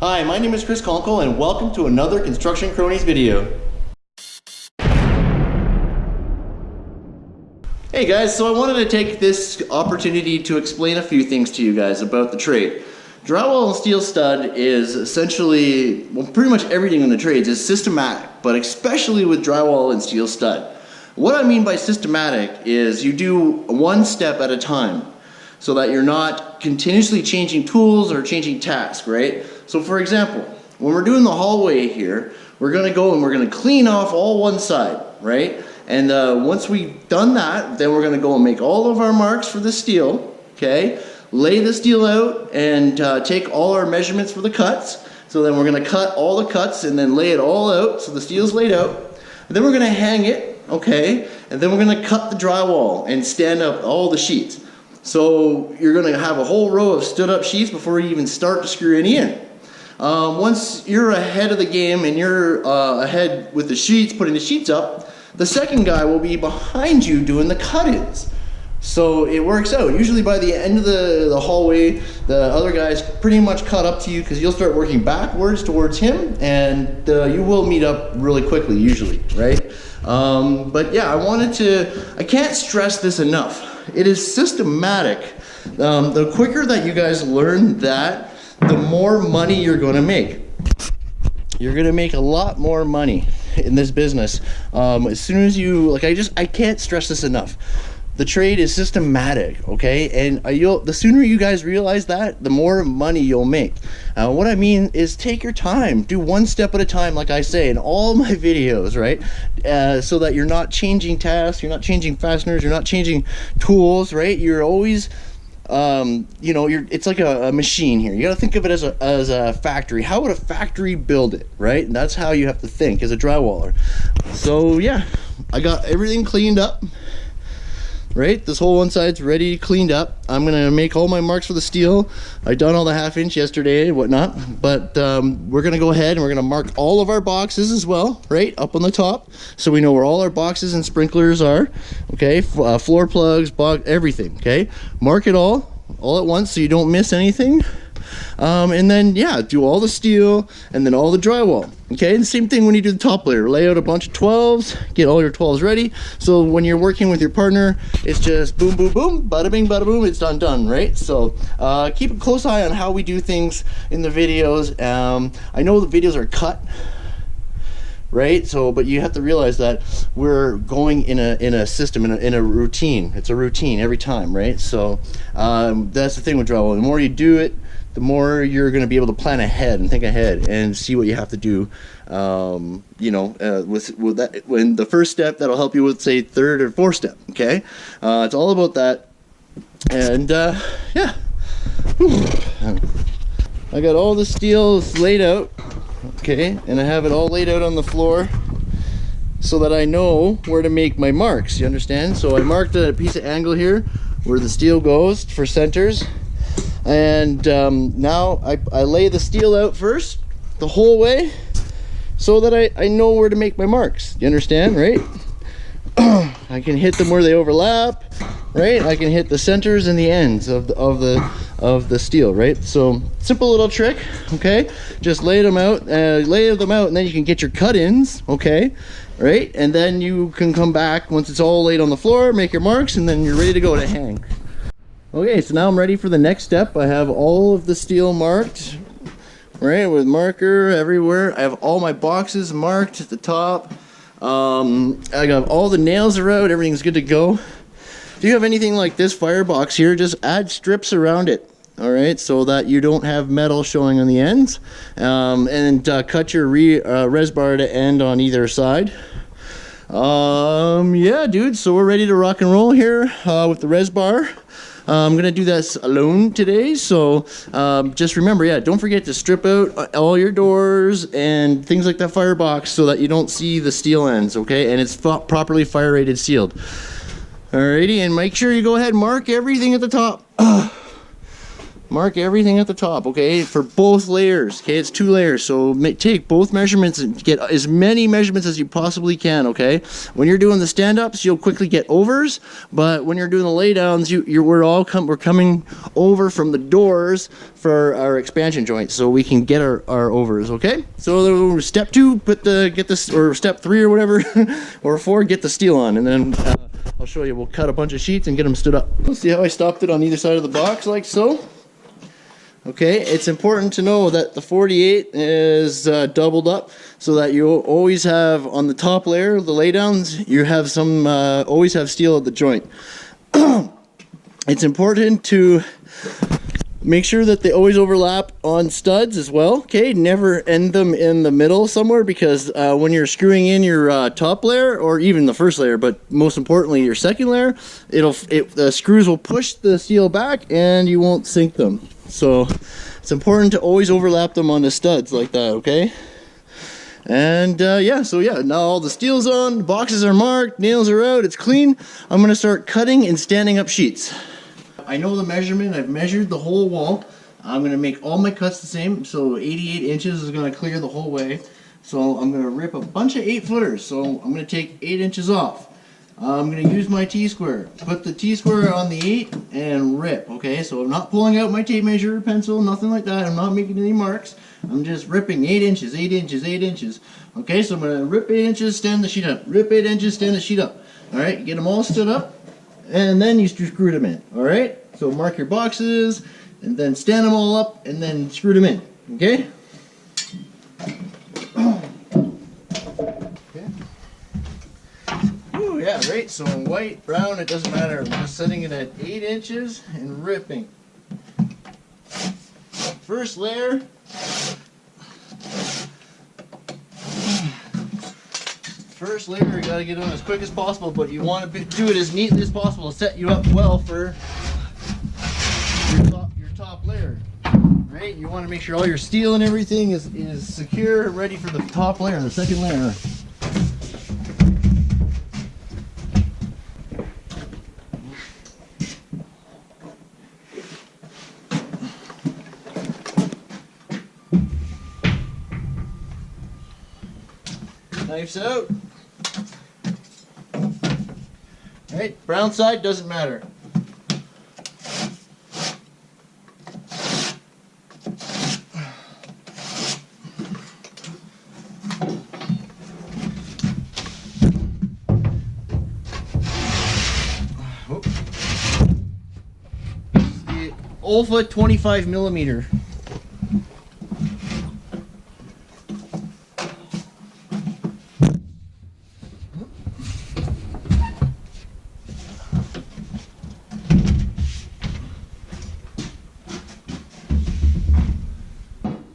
Hi, my name is Chris Conkle and welcome to another Construction Cronies video. Hey guys, so I wanted to take this opportunity to explain a few things to you guys about the trade. Drywall and steel stud is essentially, well pretty much everything in the trades is systematic, but especially with drywall and steel stud. What I mean by systematic is you do one step at a time so that you're not continuously changing tools or changing tasks, right? So for example, when we're doing the hallway here, we're gonna go and we're gonna clean off all one side, right? And uh, once we've done that, then we're gonna go and make all of our marks for the steel, okay? Lay the steel out and uh, take all our measurements for the cuts. So then we're gonna cut all the cuts and then lay it all out so the steel's laid out. And then we're gonna hang it, okay? And then we're gonna cut the drywall and stand up all the sheets. So you're gonna have a whole row of stood up sheets before you even start to screw any in. Um, once you're ahead of the game and you're uh, ahead with the sheets, putting the sheets up, the second guy will be behind you doing the cut-ins. So it works out. Usually by the end of the, the hallway, the other guy's pretty much caught up to you because you'll start working backwards towards him and uh, you will meet up really quickly usually, right? Um, but yeah, I wanted to, I can't stress this enough. It is systematic. Um, the quicker that you guys learn that, the more money you're going to make. You're going to make a lot more money in this business. Um, as soon as you, like I just, I can't stress this enough. The trade is systematic, okay? And uh, you'll, the sooner you guys realize that, the more money you'll make. Uh, what I mean is take your time. Do one step at a time, like I say in all my videos, right? Uh, so that you're not changing tasks, you're not changing fasteners, you're not changing tools, right? You're always um, you know, you're it's like a, a, machine here. You got to think of it as a as a factory. How would a factory build it, right? And that's how you have to think as a drywaller. So yeah, I got everything cleaned up. Right, this whole one side's ready, cleaned up. I'm gonna make all my marks for the steel. I done all the half inch yesterday and whatnot, but um, we're gonna go ahead and we're gonna mark all of our boxes as well, right, up on the top, so we know where all our boxes and sprinklers are. Okay, uh, floor plugs, everything. Okay, mark it all, all at once, so you don't miss anything. Um, and then, yeah, do all the steel and then all the drywall. Okay, and same thing when you do the top layer. Lay out a bunch of 12s, get all your 12s ready. So when you're working with your partner, it's just boom, boom, boom, bada bing, bada boom, it's done, done, right? So uh, keep a close eye on how we do things in the videos. Um, I know the videos are cut, right so but you have to realize that we're going in a in a system in a, in a routine it's a routine every time right so um, that's the thing with drywall the more you do it the more you're going to be able to plan ahead and think ahead and see what you have to do. Um, you know, uh, with, with that, when the first step that'll help you with say third or fourth step. Okay, uh, it's all about that. And uh, yeah, I got all the steel laid out. Okay, and I have it all laid out on the floor so that I know where to make my marks. You understand? So I marked a piece of angle here where the steel goes for centers and um, now I, I lay the steel out first the whole way so that I, I know where to make my marks. You understand right? I can hit them where they overlap right? I can hit the centers and the ends of the, of the of the steel right? So simple little trick okay? Just lay them out uh, lay them out and then you can get your cut-ins okay? Right? And then you can come back once it's all laid on the floor make your marks and then you're ready to go to hang Okay, so now I'm ready for the next step. I have all of the steel marked, right, with marker everywhere. I have all my boxes marked at the top. Um, I got all the nails are out, everything's good to go. If you have anything like this firebox here, just add strips around it. All right, so that you don't have metal showing on the ends. Um, and uh, cut your re, uh, res bar to end on either side. Um, yeah, dude, so we're ready to rock and roll here uh, with the res bar. Uh, I'm gonna do this alone today, so um, just remember, yeah, don't forget to strip out uh, all your doors and things like that firebox so that you don't see the steel ends, okay? And it's properly fire rated sealed. Alrighty, and make sure you go ahead and mark everything at the top. mark everything at the top, okay, for both layers. Okay, it's two layers, so take both measurements and get as many measurements as you possibly can. Okay, when you're doing the stand-ups, you'll quickly get overs, but when you're doing the laydowns, you you're we're all we're coming over from the doors for our expansion joints, so we can get our, our overs. Okay, so step two, put the get this or step three or whatever, or four, get the steel on, and then. Uh, I'll show you. We'll cut a bunch of sheets and get them stood up. See how I stopped it on either side of the box like so? Okay, it's important to know that the 48 is uh, doubled up so that you always have on the top layer, the laydowns, you have some, uh, always have steel at the joint. it's important to make sure that they always overlap on studs as well. Okay, never end them in the middle somewhere because uh, when you're screwing in your uh, top layer or even the first layer, but most importantly your second layer, it'll it, the screws will push the steel back and you won't sink them. So it's important to always overlap them on the studs like that, okay? And uh, yeah, so yeah, now all the steel's on, boxes are marked, nails are out, it's clean. I'm gonna start cutting and standing up sheets. I know the measurement, I've measured the whole wall. I'm gonna make all my cuts the same, so 88 inches is gonna clear the whole way. So I'm gonna rip a bunch of eight footers, so I'm gonna take eight inches off. I'm going to use my T-square. Put the T-square on the 8 and rip, okay? So I'm not pulling out my tape measure or pencil, nothing like that. I'm not making any marks. I'm just ripping 8 inches, 8 inches, 8 inches. Okay, so I'm going to rip 8 inches, stand the sheet up. Rip 8 inches, stand the sheet up. Alright, get them all stood up, and then you screw them in. Alright, so mark your boxes, and then stand them all up, and then screw them in. Okay? yeah, right? So white, brown, it doesn't matter. I'm just setting it at 8 inches and ripping. First layer. First layer, you gotta get on as quick as possible, but you want to do it as neatly as possible to set you up well for your top, your top layer. Right? You want to make sure all your steel and everything is, is secure, ready for the top layer, the second layer. Knife's out. Alright, brown side doesn't matter. Olfa 25 millimeter.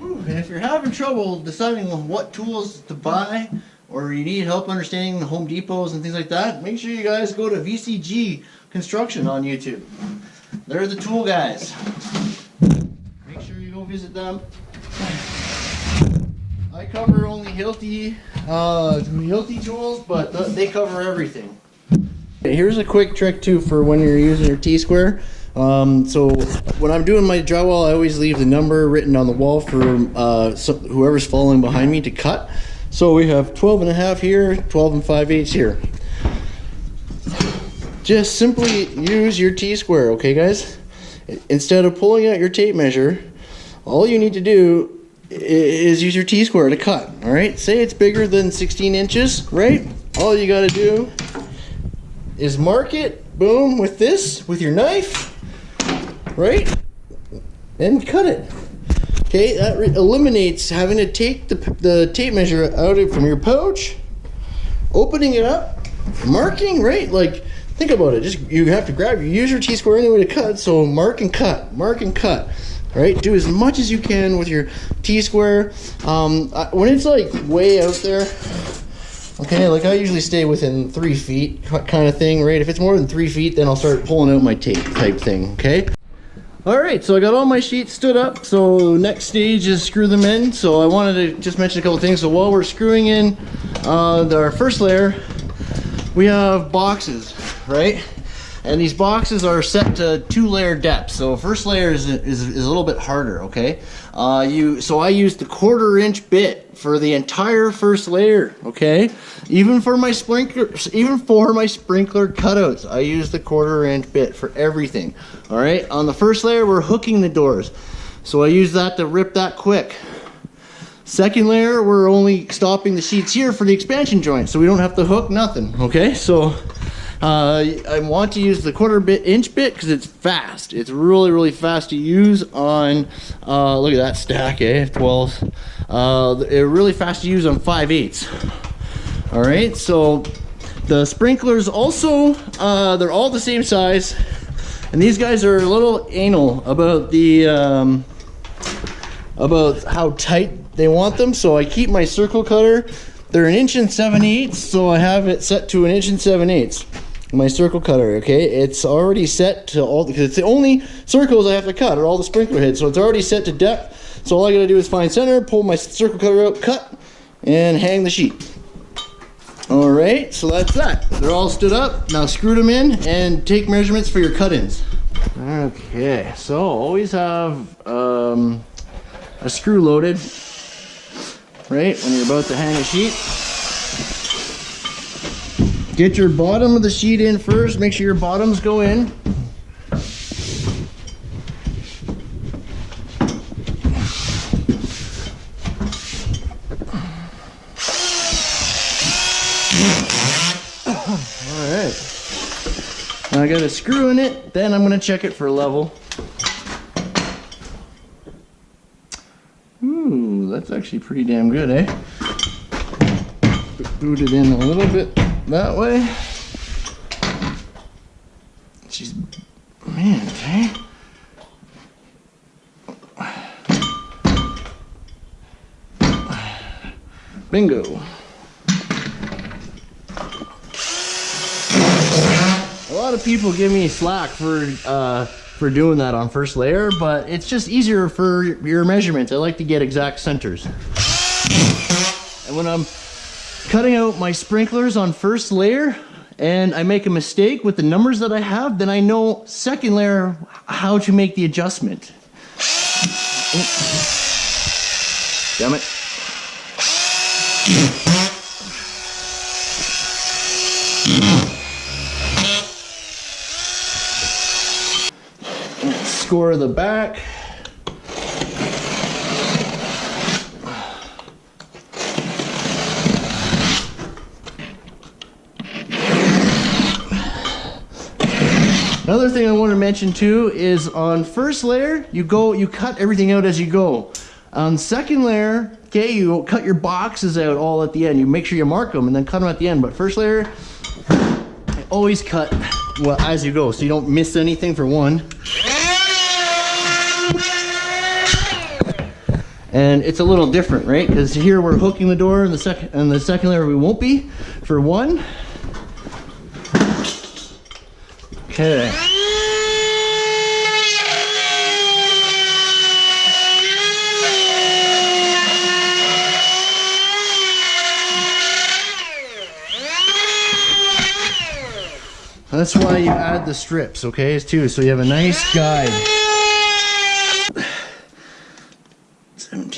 And if you're having trouble deciding what tools to buy or you need help understanding the Home Depots and things like that, make sure you guys go to VCG Construction on YouTube. They're the tool guys. Make sure you go visit them. I cover only Hilti, uh, Hilti tools, but th they cover everything. Here's a quick trick too for when you're using your T-square. Um, so when I'm doing my drywall, I always leave the number written on the wall for uh, whoever's following behind me to cut. So we have 12 and a half here, 12 and 5 eighths here. Just simply use your T-square, okay guys? Instead of pulling out your tape measure, all you need to do is use your T-square to cut, all right? Say it's bigger than 16 inches, right? All you gotta do is mark it, boom, with this, with your knife, right? And cut it. Okay, that eliminates having to take the, the tape measure out of from your pouch, opening it up, marking, right? Like, think about it. Just you have to grab, you use your T-square anyway to cut, so mark and cut, mark and cut. Right, do as much as you can with your T-square. Um, when it's like way out there, okay, like I usually stay within three feet kind of thing, right? If it's more than three feet, then I'll start pulling out my tape type thing, okay? All right, so I got all my sheets stood up. So next stage is screw them in. So I wanted to just mention a couple things. So while we're screwing in uh, our first layer, we have boxes, right? And these boxes are set to two layer depth. So first layer is, is, is a little bit harder, okay? Uh, you So I used the quarter inch bit for the entire first layer, okay? Even for my sprinkler, even for my sprinkler cutouts, I use the quarter inch bit for everything, all right? On the first layer, we're hooking the doors. So I use that to rip that quick. Second layer, we're only stopping the sheets here for the expansion joint, so we don't have to hook nothing, okay? So uh, I want to use the quarter bit inch bit because it's fast. It's really, really fast to use on, uh, look at that stack, eh, 12. Uh, really fast to use on 5 eighths. All right, so the sprinklers also, uh, they're all the same size. And these guys are a little anal about the, um, about how tight they want them. So I keep my circle cutter. They're an inch and seven eighths, so I have it set to an inch and seven eighths. My circle cutter, okay? It's already set to all, because it's the only circles I have to cut are all the sprinkler heads. So it's already set to depth. So all I gotta do is find center, pull my circle cutter out, cut, and hang the sheet. All right, so that's that. They're all stood up. Now screw them in and take measurements for your cut-ins. Okay, so always have um, a screw loaded, right, when you're about to hang a sheet. Get your bottom of the sheet in first, make sure your bottoms go in. Alright. Now I got a screw in it, then I'm gonna check it for level. Ooh, that's actually pretty damn good, eh? Boot it in a little bit that way. She's, man, okay. Bingo. A lot of people give me slack for uh, for doing that on first layer, but it's just easier for your measurements. I like to get exact centers. And when I'm cutting out my sprinklers on first layer and I make a mistake with the numbers that I have, then I know second layer how to make the adjustment. Damn it. Score the back. Another thing I want to mention too is on first layer, you go, you cut everything out as you go. On second layer, okay, you cut your boxes out all at the end. You make sure you mark them and then cut them at the end. But first layer, I always cut well as you go, so you don't miss anything for one. And it's a little different, right? Because here we're hooking the door, and the second and the second layer we won't be for one. Okay. That's why you add the strips, okay, too, so you have a nice guide.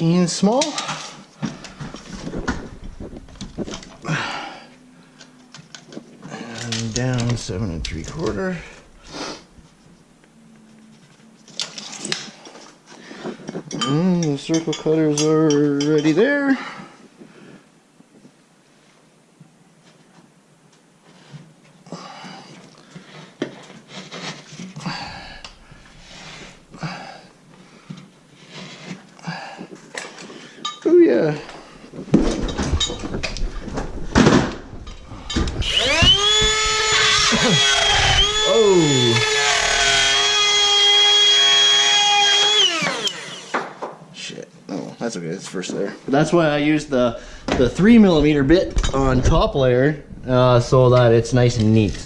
17 small. And down seven and three quarter. And the circle cutters are already there. That's okay. It's first layer. That's why I use the the three millimeter bit on top layer uh, so that it's nice and neat.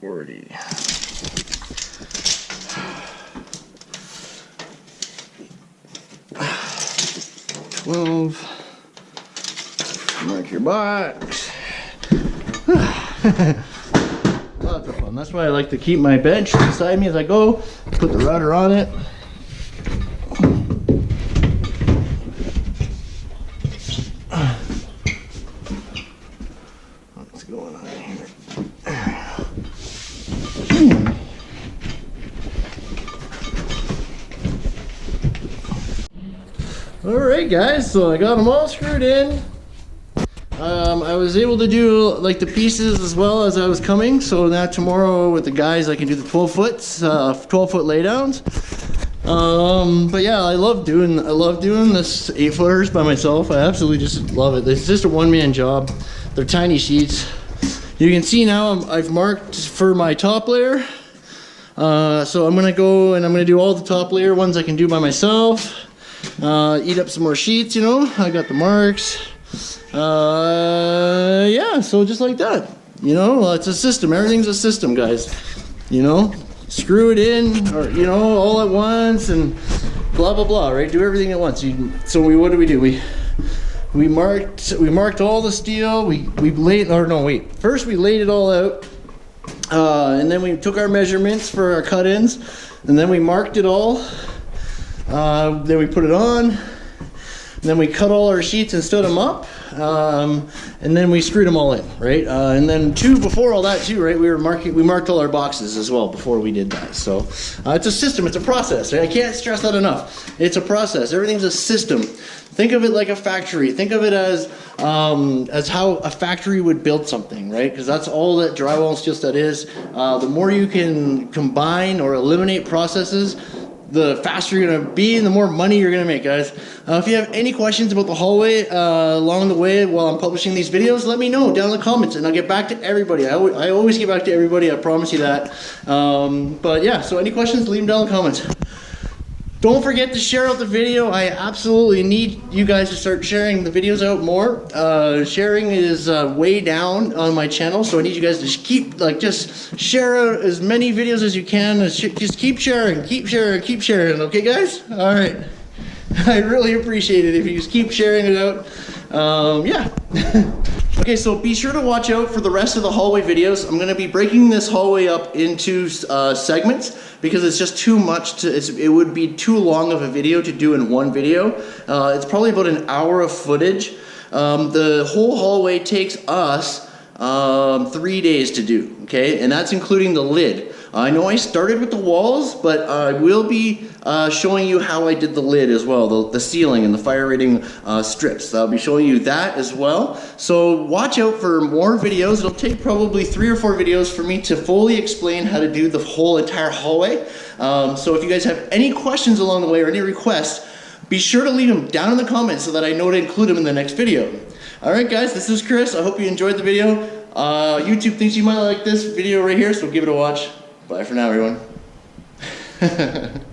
Forty. 12. Mark your box. Lots of fun. That's why I like to keep my bench beside me as I go. Put the router on it. What's going on here? Hmm. All right, guys. So I got them all screwed in. Um, I was able to do like the pieces as well as I was coming. So now tomorrow with the guys, I can do the 12 foot, uh, 12 foot laydowns. Um, but yeah, I love doing I love doing this eight footers by myself. I absolutely just love it. It's just a one man job. They're tiny sheets. You can see now I'm, I've marked for my top layer. Uh, so I'm gonna go and I'm gonna do all the top layer ones I can do by myself. Uh, eat up some more sheets, you know. I got the marks. Uh, yeah, so just like that. You know, it's a system. Everything's a system, guys. You know, screw it in, or you know, all at once, and blah blah blah. Right? Do everything at once. You, so we, what do we do? We we marked we marked all the steel. We we laid or no wait. First we laid it all out, uh, and then we took our measurements for our cut-ins, and then we marked it all. Uh, then we put it on. Then we cut all our sheets and stood them up. Um, and then we screwed them all in, right? Uh, and then two before all that too, right? We were marking, we marked all our boxes as well before we did that. So uh, it's a system, it's a process. Right? I can't stress that enough. It's a process. Everything's a system. Think of it like a factory. Think of it as um, as how a factory would build something, right? Because that's all that drywall and steel stud is. Uh, the more you can combine or eliminate processes, the faster you're gonna be and the more money you're gonna make, guys. Uh, if you have any questions about the hallway uh, along the way while I'm publishing these videos, let me know down in the comments and I'll get back to everybody. I, I always get back to everybody, I promise you that. Um, but yeah, so any questions, leave them down in the comments. Don't forget to share out the video. I absolutely need you guys to start sharing the videos out more. Uh, sharing is uh, way down on my channel, so I need you guys to keep, like, just share out as many videos as you can. Just keep sharing, keep sharing, keep sharing, okay, guys? All right. I really appreciate it if you just keep sharing it out. Um, yeah. Okay, so be sure to watch out for the rest of the hallway videos. I'm gonna be breaking this hallway up into uh, segments because it's just too much to, it would be too long of a video to do in one video. Uh, it's probably about an hour of footage. Um, the whole hallway takes us um, three days to do, okay? And that's including the lid. I know I started with the walls, but I will be uh, showing you how I did the lid as well, the, the ceiling and the fire rating uh, strips. I'll be showing you that as well. So watch out for more videos. It'll take probably three or four videos for me to fully explain how to do the whole entire hallway. Um, so if you guys have any questions along the way or any requests, be sure to leave them down in the comments so that I know to include them in the next video. Alright guys, this is Chris. I hope you enjoyed the video. Uh, YouTube thinks you might like this video right here, so give it a watch. Bye for now, everyone.